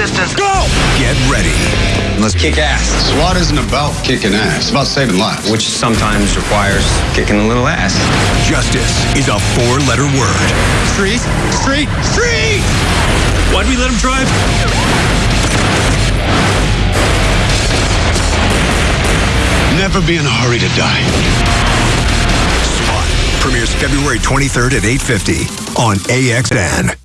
Assistance. Go! Get ready. Let's kick ass. SWAT isn't about kicking ass. It's about saving lives. Which sometimes requires kicking a little ass. Justice is a four-letter word. Street, street, street! Why'd we let him drive? Never be in a hurry to die. SWAT premieres February 23rd at 8.50 on AXN.